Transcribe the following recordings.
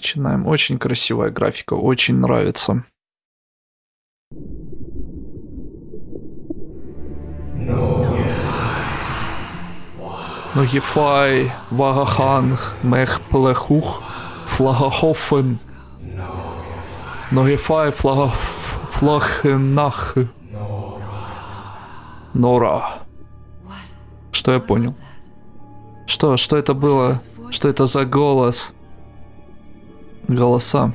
Начинаем. Очень красивая графика, очень нравится. Ногифай, Вагаханг, Мехплехух, Флагахофен. Ногифай, Флагхенах. Нора. Что я понял? Что? Что это было? Что это за голос? Голоса.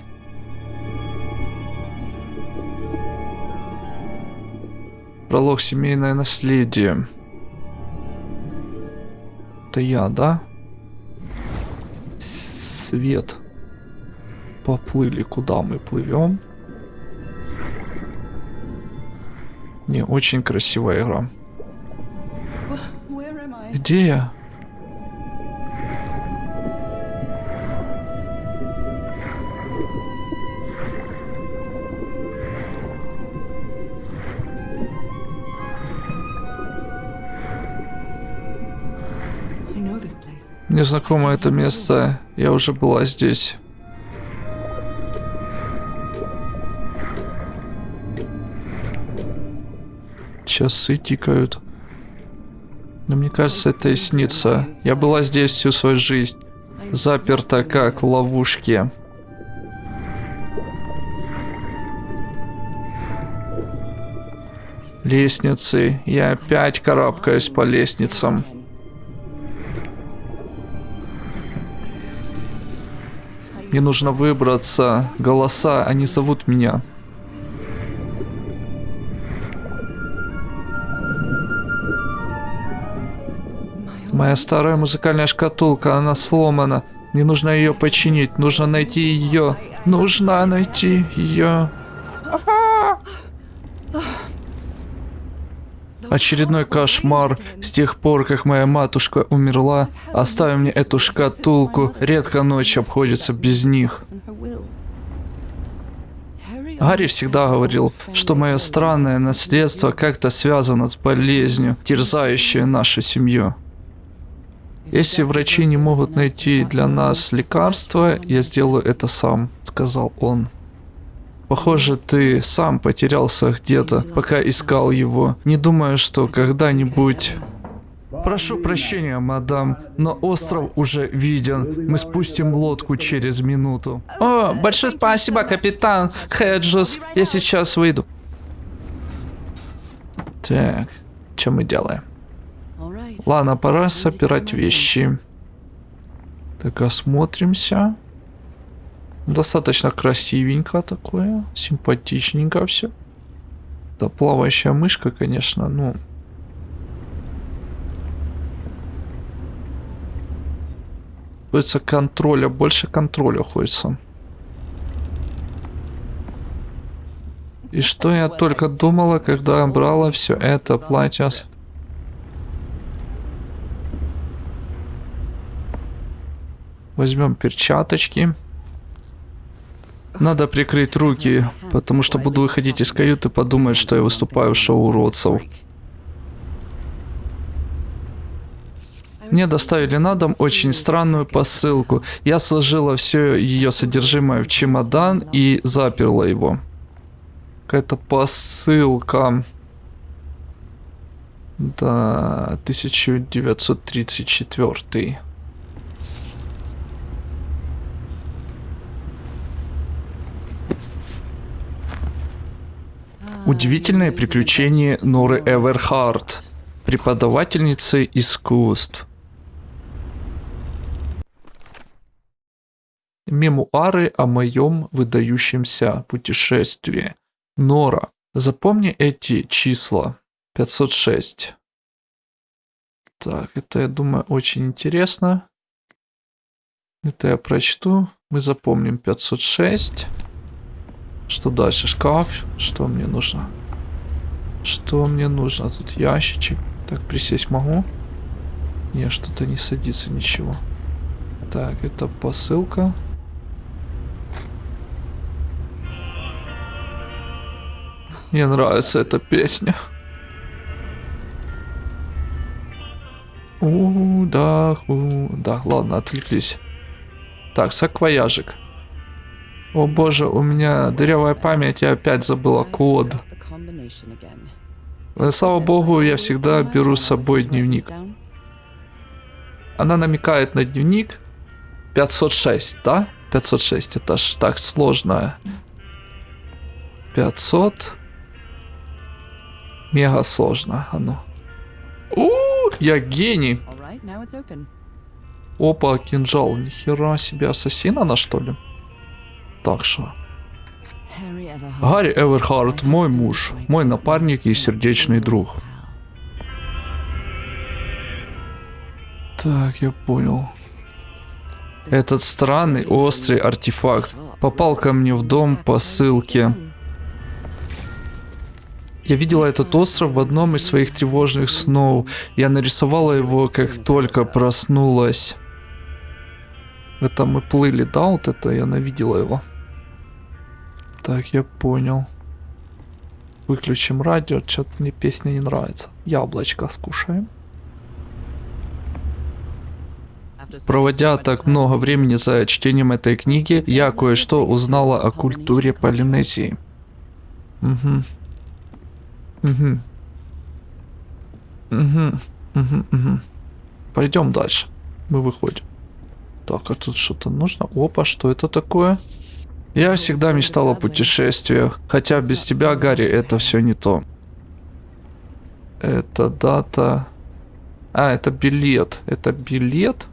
Пролог семейное наследие. Это я, да? Свет. Поплыли, куда мы плывем? Не, очень красивая игра. Где я? Мне знакомо это место. Я уже была здесь. Часы тикают. Но мне кажется, это и снится. Я была здесь всю свою жизнь. Заперта как в ловушке. Лестницы. Я опять карабкаюсь по лестницам. Мне нужно выбраться. Голоса, они зовут меня. Моя старая музыкальная шкатулка, она сломана. Мне нужно ее починить. Нужно найти ее. Нужно найти ее. Очередной кошмар. С тех пор, как моя матушка умерла, оставив мне эту шкатулку, редко ночь обходится без них. Гарри всегда говорил, что мое странное наследство как-то связано с болезнью, терзающей нашу семью. Если врачи не могут найти для нас лекарства, я сделаю это сам, сказал он. Похоже, ты сам потерялся где-то, пока искал его. Не думаю, что когда-нибудь... Прошу прощения, мадам, но остров уже виден. Мы спустим лодку через минуту. О, большое спасибо, капитан Хеджус. Я сейчас выйду. Так, что мы делаем? Ладно, пора собирать вещи. Так, осмотримся. Достаточно красивенько такое, симпатичненько все. Да, плавающая мышка, конечно, ну... Хочется контроля, больше контроля хочется. И что я только думала, когда брала все это платье. Возьмем перчаточки. Надо прикрыть руки, потому что буду выходить из каюты, подумать, что я выступаю в шоу уродцев. Мне доставили на дом очень странную посылку. Я сложила все ее содержимое в чемодан и заперла его. Какая-то посылка. Да, 1934. Удивительное приключение Норы Эверхард, преподавательницы искусств. Мемуары о моем выдающемся путешествии. Нора, запомни эти числа. 506. Так, это, я думаю, очень интересно. Это я прочту. Мы запомним 506. Что дальше? Шкаф. Что мне нужно? Что мне нужно? Тут ящичек. Так, присесть могу? Не, что-то не садится ничего. Так, это посылка. Мне нравится эта песня. У, да, у, да, ладно, отвлеклись. Так, саквояжик. О боже, у меня дырявая память, я опять забыла код. Но, слава богу, я всегда беру с собой дневник. Она намекает на дневник 506, да? 506, это ж так сложно. 500. Мега сложно, а ну. У, я гений. Опа, кинжал. Нихера себе, ассасин она что ли? Так что. Гарри Эверхард, мой муж, мой напарник и сердечный друг. Так, я понял. Этот странный острый артефакт попал ко мне в дом по ссылке. Я видела этот остров в одном из своих тревожных снов. Я нарисовала его, как только проснулась. Это мы плыли, да, вот это я навидела его. Так, я понял. Выключим радио, что-то мне песня не нравится. Яблочко скушаем. Проводя так много времени за чтением этой книги, я кое-что узнала о культуре Полинезии. Угу. Угу. Угу. Угу. Угу. Пойдем дальше. Мы выходим. Так, а тут что-то нужно? Опа, что это такое? Я всегда мечтал о путешествиях, хотя без тебя, Гарри, это все не то. Это дата... А, это билет. Это билет?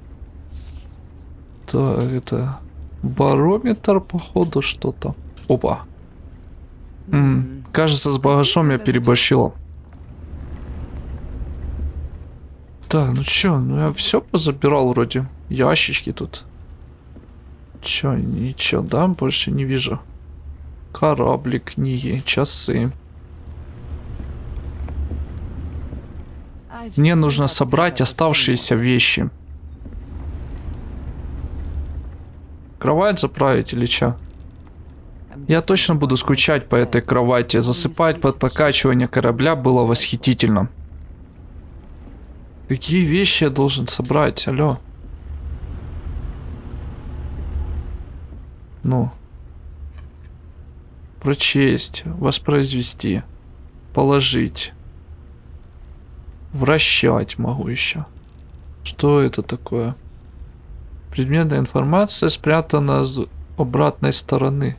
Так, это барометр, походу, что-то. Опа. М -м, кажется, с багажом я переборщила. Так, ну чё, ну я все позабирал вроде. Ящички тут. Чё, ничего, да, больше не вижу. Корабли, книги, часы. Мне нужно собрать оставшиеся вещи. Кровать заправить или чё? Я точно буду скучать по этой кровати. Засыпать под покачивание корабля было восхитительно. Какие вещи я должен собрать? Алло. Ну. Прочесть, воспроизвести, положить. Вращать могу еще. Что это такое? Предметная информация спрятана с обратной стороны.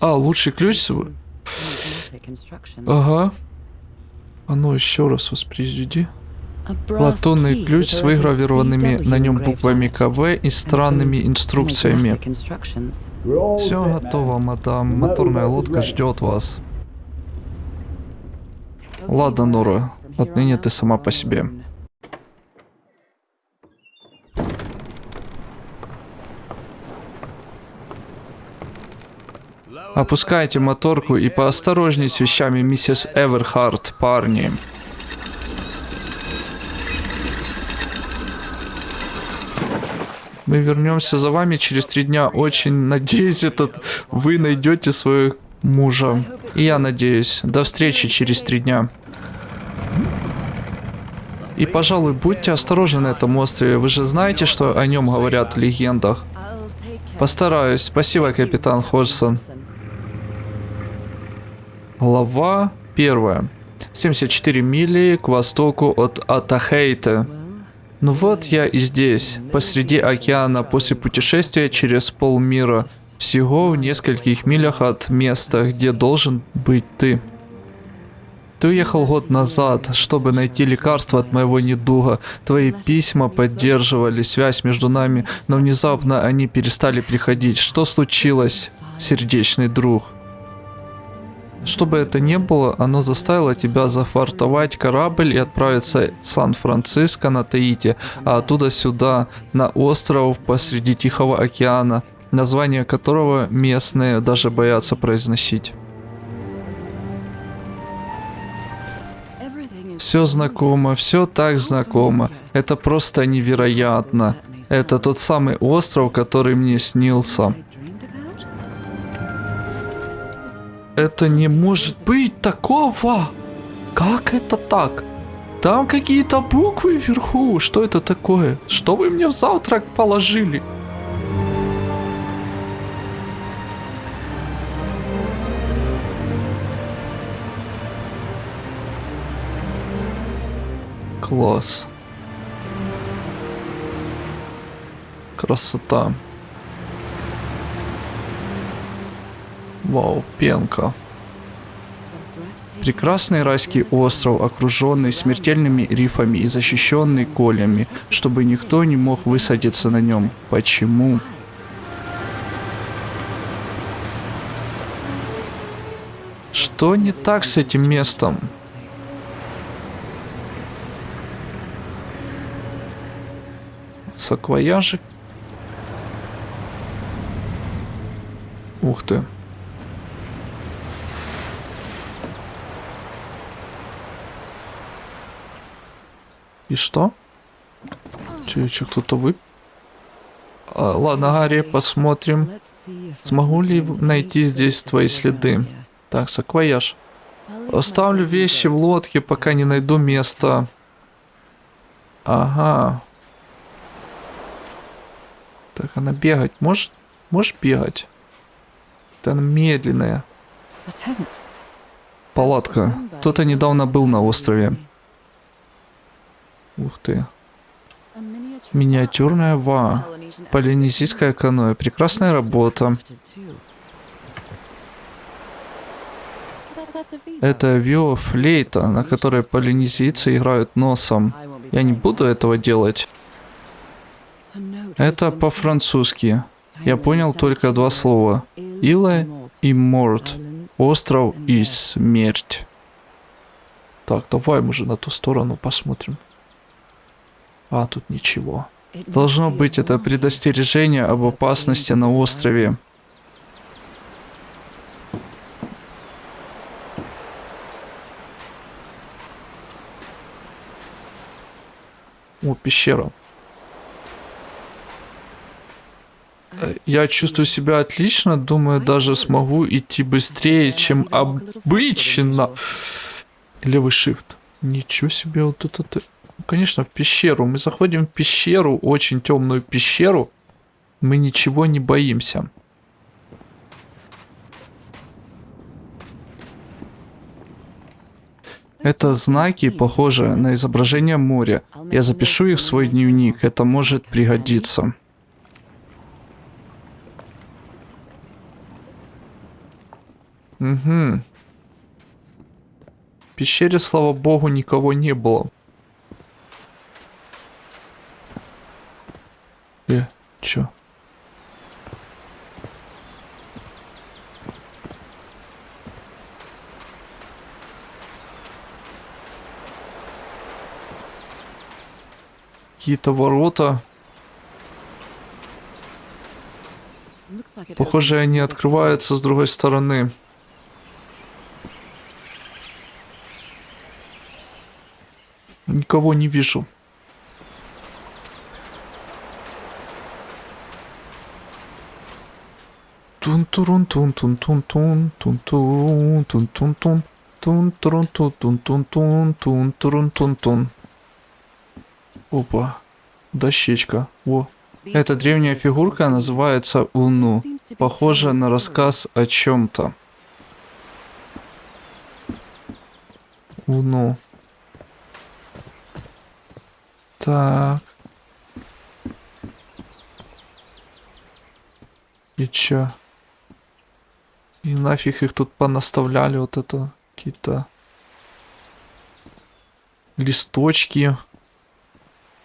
А, лучший ключ? Ага. А ну еще раз воспроизведи. Латунный ключ с выгравированными на нем буквами КВ и странными инструкциями. Все готово, мадам. Моторная лодка ждет вас. Ладно, Нора. Отныне ты сама по себе. Опускайте моторку и поосторожней с вещами миссис Эверхарт, парни. Мы вернемся за вами через три дня. Очень надеюсь, этот вы найдете своего мужа. И я надеюсь. До встречи через три дня. И, пожалуй, будьте осторожны на этом острове. Вы же знаете, что о нем говорят в легендах. Постараюсь. Спасибо, капитан Ходжсон. Глава первая. 74 мили к востоку от Атахейта. Ну вот я и здесь, посреди океана, после путешествия через полмира. Всего в нескольких милях от места, где должен быть ты. Ты уехал год назад, чтобы найти лекарство от моего недуга. Твои письма поддерживали связь между нами, но внезапно они перестали приходить. Что случилось, сердечный друг? Что бы это ни было, оно заставило тебя зафартовать корабль и отправиться в Сан-Франциско на Таити, а оттуда сюда, на остров посреди Тихого океана, название которого местные даже боятся произносить. Все знакомо, все так знакомо. Это просто невероятно. Это тот самый остров, который мне снился. Это не может быть такого! Как это так? Там какие-то буквы вверху. Что это такое? Что вы мне в завтрак положили? Класс. Красота. Вау, пенка. Прекрасный райский остров, окруженный смертельными рифами и защищенный колями, чтобы никто не мог высадиться на нем. Почему? Что не так с этим местом? Саквояжик. Ух ты. И что? Че, че кто-то вы? А, ладно, Гарри, посмотрим. Смогу ли найти здесь твои следы? Так, саквояж. Оставлю вещи в лодке, пока не найду место. Ага. Так, она бегать может? Можешь бегать? Это она медленная. Палатка. Кто-то недавно был на острове. Ух ты. Миниатюрная ва. Полинезийская каноэ. Прекрасная работа. Это виофлейта, на которой полинезийцы играют носом. Я не буду этого делать. Это по-французски. Я понял только два слова. Ила и Морт. Остров и смерть. Так, давай мы же на ту сторону посмотрим. А, тут ничего. Должно быть это предостережение об опасности на острове. О, пещера. Э, я чувствую себя отлично, думаю, даже смогу идти быстрее, чем обычно. Левый shift. Ничего себе, вот это... Ну, конечно, в пещеру. Мы заходим в пещеру, очень темную пещеру. Мы ничего не боимся. Это знаки, похожие на изображение моря. Я запишу их в свой дневник, это может пригодиться. Угу. В пещере, слава богу, никого не было. Э, чё? Какие-то ворота. Похоже, они открываются с другой стороны. Никого не вижу. тун Опа, дощечка. О, эта древняя фигурка называется Уну. Похожа на рассказ о чем-то. Уну. Так. И чё? И нафиг их тут понаставляли, вот это какие-то листочки.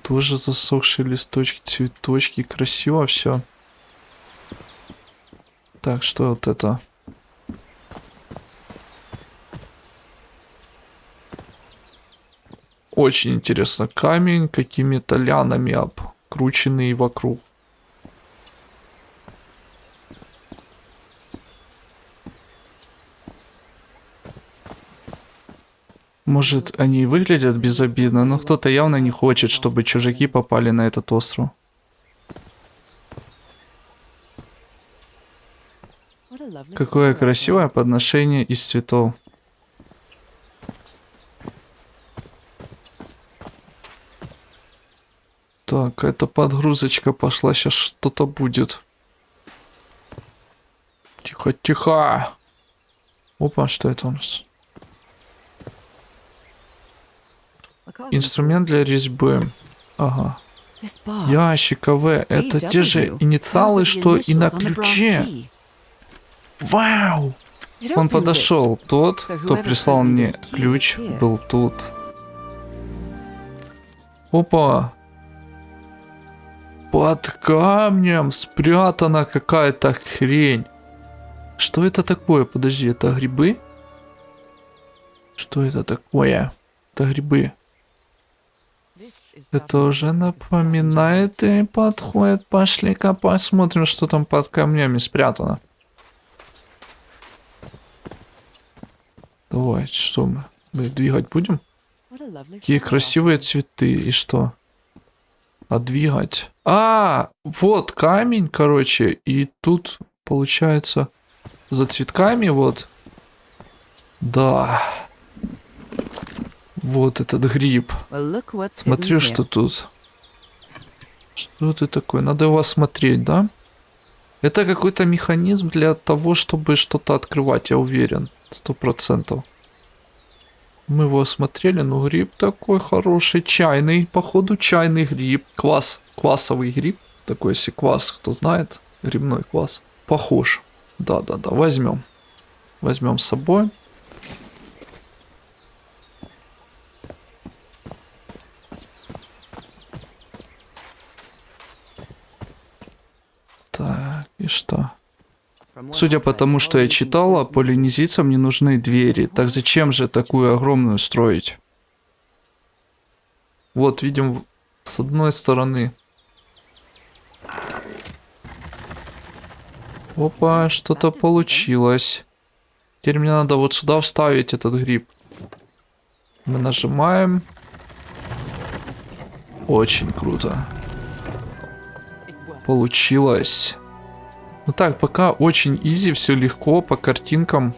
Тоже засохшие листочки, цветочки. Красиво все. Так, что вот это? Очень интересно. Камень какими-то лянами обкрученный вокруг. Может, они и выглядят безобидно, но кто-то явно не хочет, чтобы чужаки попали на этот остров. Какое красивое подношение из цветов. Так, это подгрузочка пошла, сейчас что-то будет. Тихо, тихо. Опа, что это у нас? Инструмент для резьбы. Ага. Ящик АВ. Это те же инициалы, что и на ключе. Вау! Он подошел. Тот, кто прислал мне ключ, был тут. Опа! Под камнем спрятана какая-то хрень. Что это такое? Подожди, это грибы? Что это такое? Это грибы. Это уже напоминает и подходит. Пошли-ка посмотрим, что там под камнями спрятано. Давай, что мы? Мы двигать будем? Какие красивые цветы. И что? А двигать? А, вот камень, короче. И тут, получается, за цветками вот. Да. Вот этот гриб. Смотри, что тут. Что это такое? Надо его осмотреть, да? Это какой-то механизм для того, чтобы что-то открывать, я уверен. Сто процентов. Мы его осмотрели, но гриб такой хороший, чайный, походу чайный гриб. Квас, квасовый гриб. Такой если квас, кто знает, грибной квас. Похож. Да-да-да, возьмем. Возьмем с собой. Так, и что? Судя по тому, что я читала, полинезийцам не нужны двери. Так зачем же такую огромную строить? Вот, видим, с одной стороны. Опа, что-то получилось. Теперь мне надо вот сюда вставить этот гриб. Мы нажимаем. Очень круто. Получилось. Ну так, пока очень изи, все легко, по картинкам.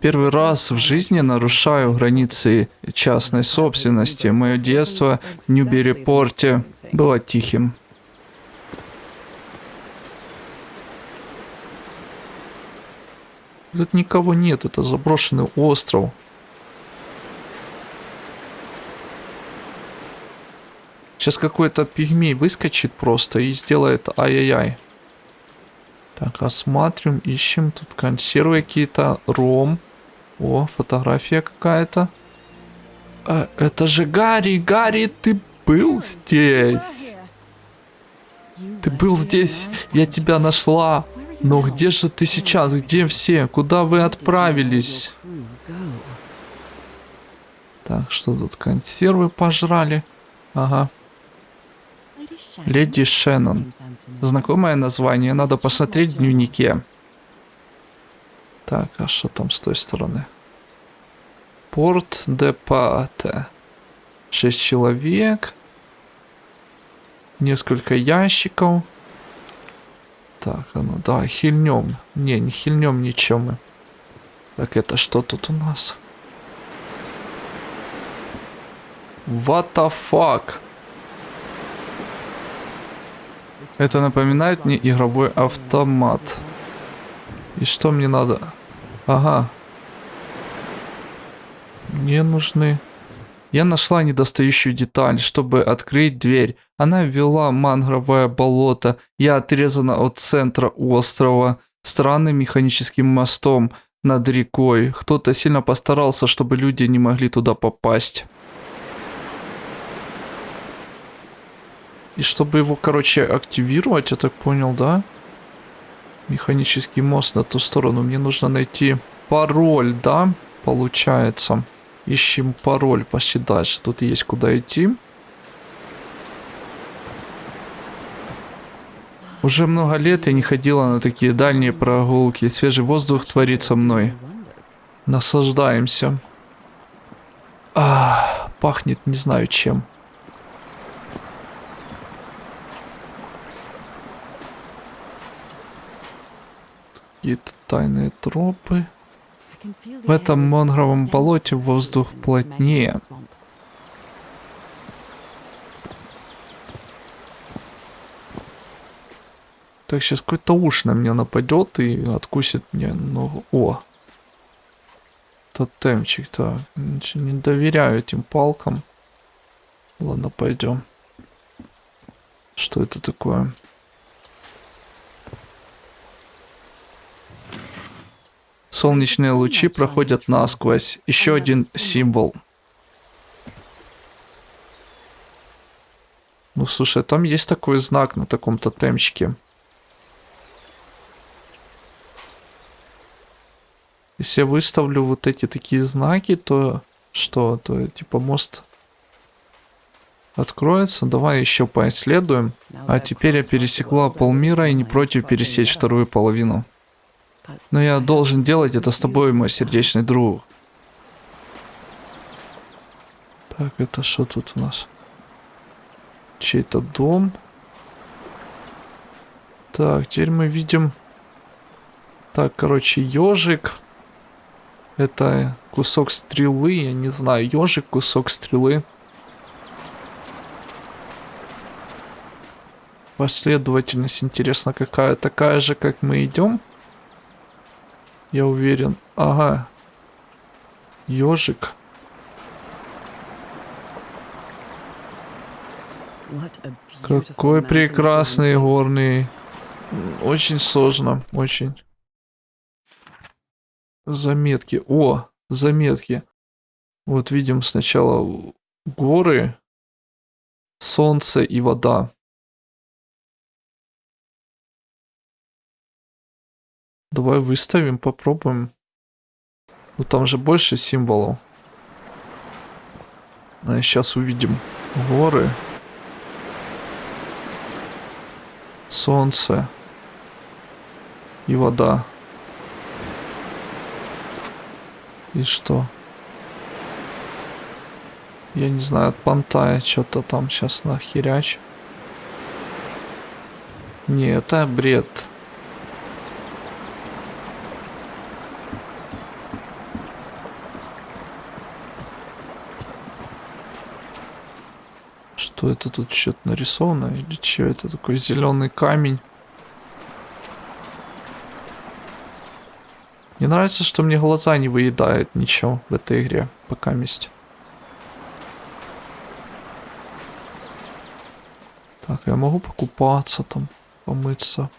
Первый раз в жизни нарушаю границы частной собственности. Мое детство в Ньюбери-порте было тихим. Тут никого нет, это заброшенный остров. Сейчас какой-то пигмей выскочит просто и сделает ай-яй-яй. Так, осматриваем, ищем. Тут консервы какие-то, ром. О, фотография какая-то. А, это же Гарри, Гарри, ты был здесь. Ты был здесь, я тебя нашла. Но где же ты сейчас? Где все? Куда вы отправились? Так, что тут? Консервы пожрали. Ага. Леди Шеннон. Знакомое название, надо посмотреть в дневнике. Так, а что там с той стороны? Порт де Пате. Шесть человек. Несколько ящиков. Так, а ну да, хильнем. Не, не хильнем ничем мы. Так, это что тут у нас? What the fuck? Это напоминает мне игровой автомат. И что мне надо? Ага. Мне нужны... Я нашла недостающую деталь, чтобы открыть дверь. Она вела мангровое болото. Я отрезана от центра острова странным механическим мостом над рекой. Кто-то сильно постарался, чтобы люди не могли туда попасть. И чтобы его, короче, активировать, я так понял, да? Механический мост на ту сторону. Мне нужно найти пароль, да? Получается. Ищем пароль. Дальше. Тут есть куда идти. Уже много лет я не ходила на такие дальние прогулки. Свежий воздух творит со мной. Наслаждаемся. А, пахнет не знаю чем. какие-то тайные тропы. В этом мангровом болоте воздух плотнее. Так, сейчас какой-то уж на меня нападет и откусит мне ногу. О! Тотемчик-то. Не доверяю этим палкам. Ладно, пойдем. Что это такое? Солнечные лучи проходят насквозь. Еще один символ. Ну, слушай, там есть такой знак на таком тотемчике. Если я выставлю вот эти такие знаки, то что? То типа мост откроется. Давай еще поисследуем. А теперь я пересекла полмира и не против пересечь вторую половину. Но я должен делать это с тобой, мой сердечный друг. Так, это что тут у нас? Чей-то дом. Так, теперь мы видим... Так, короче, ежик. Это кусок стрелы, я не знаю, ежик, кусок стрелы. Последовательность, интересно, какая? Такая же, как мы идем? Я уверен. Ага. Ежик. Какой прекрасный горный. Очень сложно, очень. Заметки. О, заметки. Вот видим сначала горы, солнце и вода. Давай выставим, попробуем. Ну там же больше символов. А сейчас увидим горы, солнце и вода. И что? Я не знаю, от понтая что-то там сейчас нахеряч. Не, это бред. Это тут что-то нарисовано? Или что это такой зеленый камень? Мне нравится, что мне глаза не выедает ничего в этой игре, пока месть. Так, я могу покупаться там, помыться.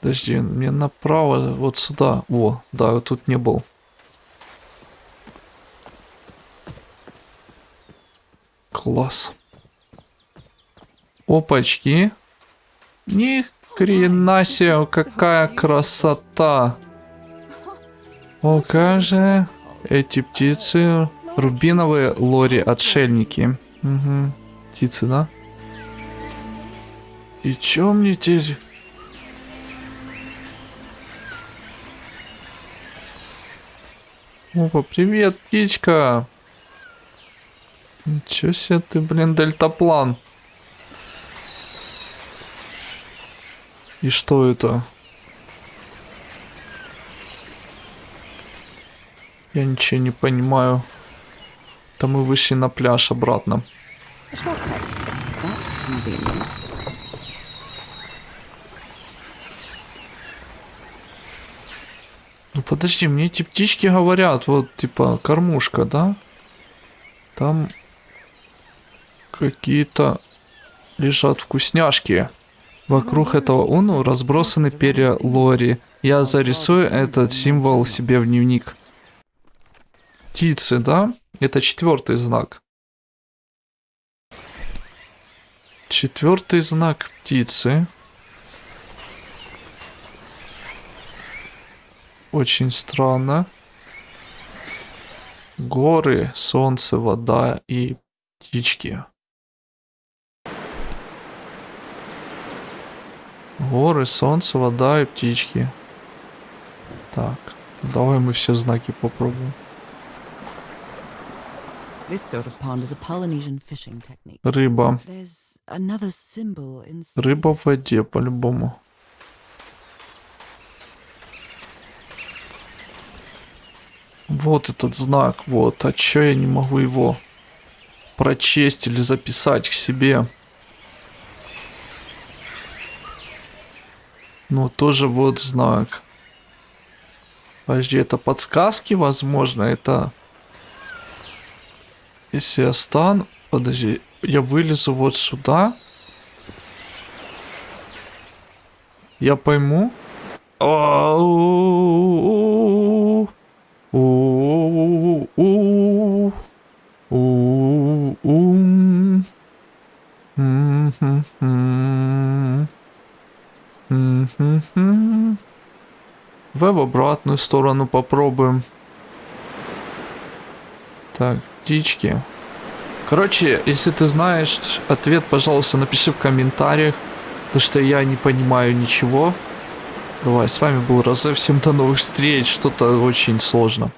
Подожди, мне направо, вот сюда. О, да, вот тут не был. Класс. Опачки. Них Хрена себе, какая красота. О, же эти птицы. Рубиновые лори-отшельники. Угу. Птицы, да? И чё мне теперь... Опа, привет, птичка. Ничего себе ты, блин, дельтаплан. И что это? Я ничего не понимаю. Там мы вышли на пляж обратно. Ну подожди, мне эти птички говорят, вот типа кормушка, да? Там какие-то лежат вкусняшки. Вокруг этого уну разбросаны перья лори. Я зарисую этот символ себе в дневник. Птицы, да? Это четвертый знак. Четвертый знак птицы. Очень странно. Горы, солнце, вода и птички. Горы, солнце, вода и птички. Так, давай мы все знаки попробуем. Рыба. Рыба в воде, по-любому. Вот этот знак, вот. А чё я не могу его прочесть или записать к себе? Ну, тоже вот знак. Подожди, это подсказки, возможно, это... Если я стану... Подожди, я вылезу вот сюда. Я пойму. Ау. Обратную сторону попробуем. Так, птички. Короче, если ты знаешь ответ, пожалуйста, напиши в комментариях. Потому что я не понимаю ничего. Давай, с вами был Розе. Всем до новых встреч. Что-то очень сложно.